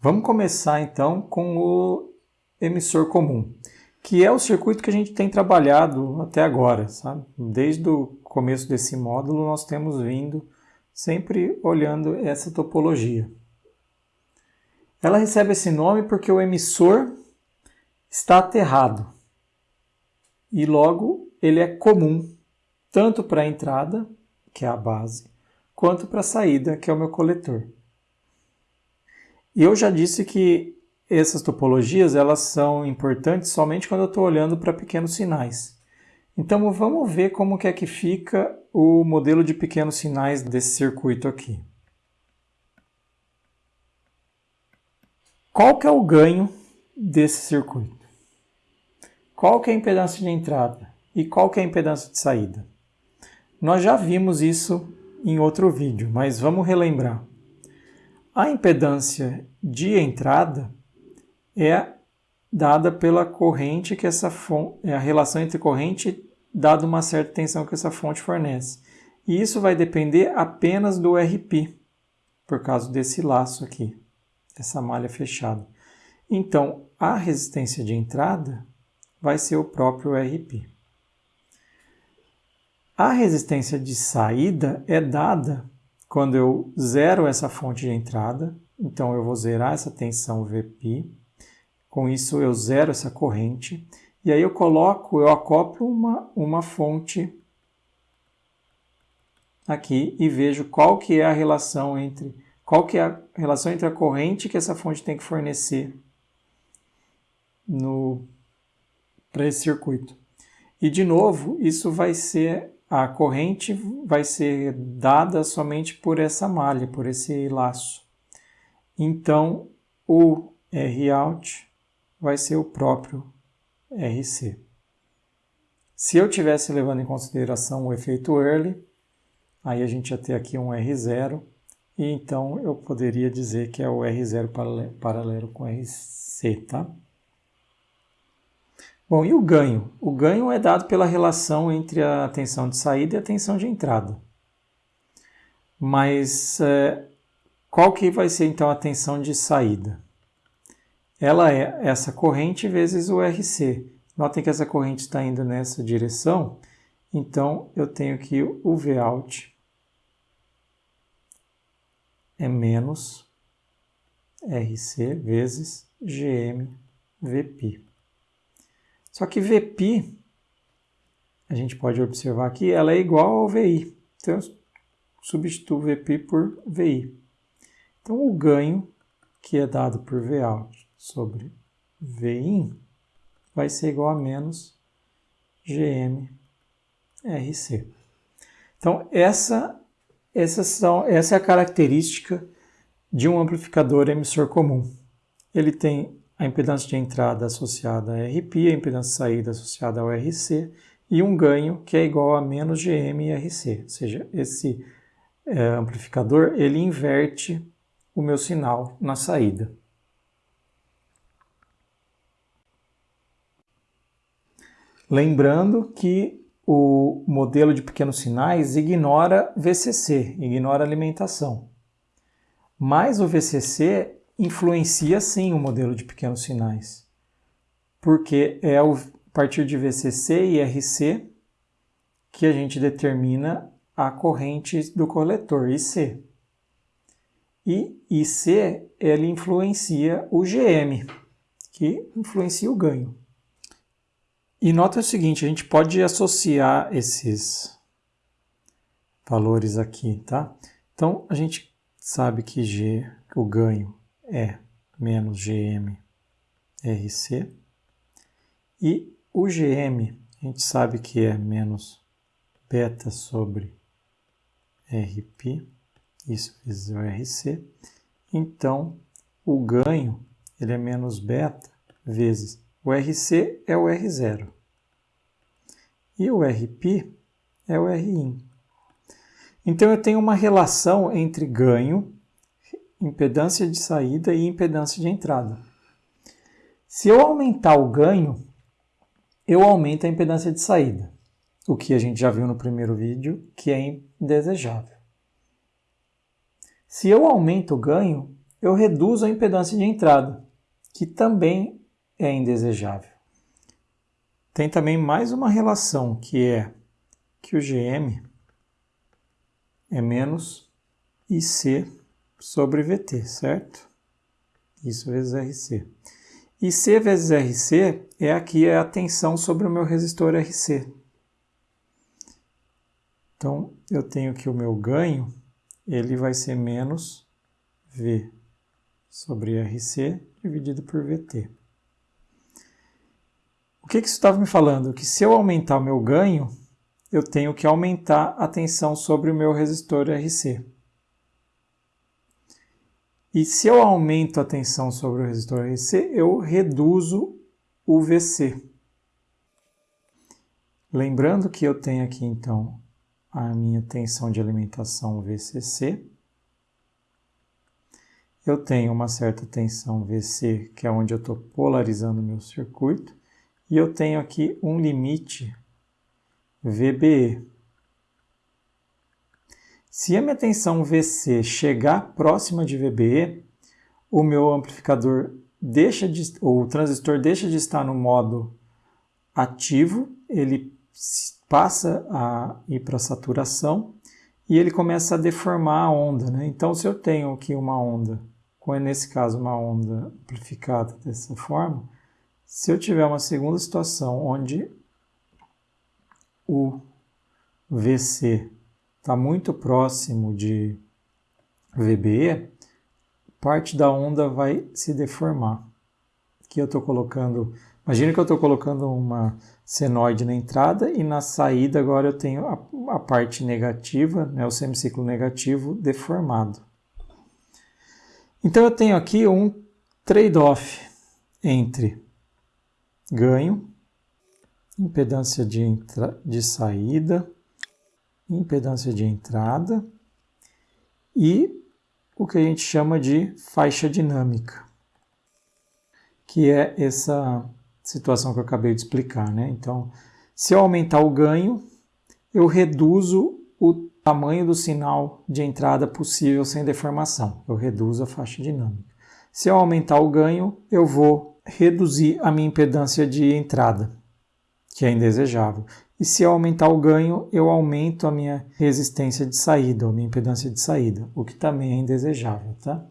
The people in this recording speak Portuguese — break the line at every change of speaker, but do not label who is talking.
Vamos começar então com o emissor comum, que é o circuito que a gente tem trabalhado até agora, sabe? Desde o começo desse módulo nós temos vindo sempre olhando essa topologia. Ela recebe esse nome porque o emissor está aterrado e logo ele é comum tanto para a entrada, que é a base, quanto para a saída, que é o meu coletor. E eu já disse que essas topologias elas são importantes somente quando eu estou olhando para pequenos sinais. Então vamos ver como que é que fica o modelo de pequenos sinais desse circuito aqui. Qual que é o ganho desse circuito? Qual que é a impedância de entrada? E qual que é a impedância de saída? Nós já vimos isso em outro vídeo, mas vamos relembrar. A impedância de entrada é dada pela corrente que essa fonte, é a relação entre corrente dado uma certa tensão que essa fonte fornece. E isso vai depender apenas do RP, por causa desse laço aqui, essa malha fechada. Então, a resistência de entrada vai ser o próprio RP. A resistência de saída é dada quando eu zero essa fonte de entrada, então eu vou zerar essa tensão VP, com isso eu zero essa corrente, e aí eu coloco, eu acoplo uma, uma fonte aqui e vejo qual que é a relação entre qual que é a relação entre a corrente que essa fonte tem que fornecer no para esse circuito. E de novo, isso vai ser a corrente vai ser dada somente por essa malha, por esse laço. Então, o Rout vai ser o próprio RC. Se eu tivesse levando em consideração o efeito Early, aí a gente ia ter aqui um R0, e então eu poderia dizer que é o R0 paralelo com RC, tá? Bom, e o ganho? O ganho é dado pela relação entre a tensão de saída e a tensão de entrada. Mas é, qual que vai ser então a tensão de saída? Ela é essa corrente vezes o RC. Notem que essa corrente está indo nessa direção, então eu tenho que o Vout é menos RC vezes GM VP. Só que VP, a gente pode observar aqui, ela é igual ao VI. Então, eu substituo VP por VI. Então, o ganho, que é dado por Vout sobre VIN, vai ser igual a menos GM RC. Então, essa, essa, são, essa é a característica de um amplificador emissor comum. Ele tem a impedância de entrada associada a RP, a impedância de saída associada ao RC, e um ganho que é igual a menos GM RC. Ou seja, esse é, amplificador ele inverte o meu sinal na saída. Lembrando que o modelo de pequenos sinais ignora VCC, ignora alimentação. Mas o VCC influencia sim o modelo de pequenos sinais, porque é a partir de VCC e RC que a gente determina a corrente do coletor, IC. E IC, ele influencia o GM, que influencia o ganho. E nota o seguinte, a gente pode associar esses valores aqui, tá? Então, a gente sabe que G, o ganho, é menos GM RC. E o GM, a gente sabe que é menos beta sobre RP, isso vezes o RC. Então, o ganho ele é menos beta vezes o RC é o R0. E o RP é o Rin. Então, eu tenho uma relação entre ganho impedância de saída e impedância de entrada. Se eu aumentar o ganho, eu aumento a impedância de saída, o que a gente já viu no primeiro vídeo, que é indesejável. Se eu aumento o ganho, eu reduzo a impedância de entrada, que também é indesejável. Tem também mais uma relação que é que o GM é menos IC sobre VT, certo? Isso vezes RC. IC vezes RC é aqui é a tensão sobre o meu resistor RC. Então, eu tenho que o meu ganho, ele vai ser menos V sobre RC dividido por VT. O que, que isso estava me falando? Que se eu aumentar o meu ganho, eu tenho que aumentar a tensão sobre o meu resistor RC. E se eu aumento a tensão sobre o resistor RC, eu reduzo o VC. Lembrando que eu tenho aqui então a minha tensão de alimentação VCC. Eu tenho uma certa tensão VC, que é onde eu estou polarizando meu circuito, e eu tenho aqui um limite VBE. Se a minha tensão VC chegar próxima de VBE, o meu amplificador deixa de, ou o transistor deixa de estar no modo ativo, ele passa a ir para saturação e ele começa a deformar a onda. Né? Então, se eu tenho aqui uma onda, nesse caso uma onda amplificada dessa forma, se eu tiver uma segunda situação onde o VC está muito próximo de VBE, parte da onda vai se deformar. Aqui eu estou colocando, imagina que eu estou colocando uma senoide na entrada e na saída agora eu tenho a, a parte negativa, né, o semiciclo negativo deformado. Então eu tenho aqui um trade-off entre ganho, impedância de, de saída, impedância de entrada e o que a gente chama de faixa dinâmica, que é essa situação que eu acabei de explicar. Né? Então, se eu aumentar o ganho, eu reduzo o tamanho do sinal de entrada possível sem deformação. Eu reduzo a faixa dinâmica. Se eu aumentar o ganho, eu vou reduzir a minha impedância de entrada, que é indesejável. E se eu aumentar o ganho, eu aumento a minha resistência de saída, a minha impedância de saída, o que também é indesejável, tá?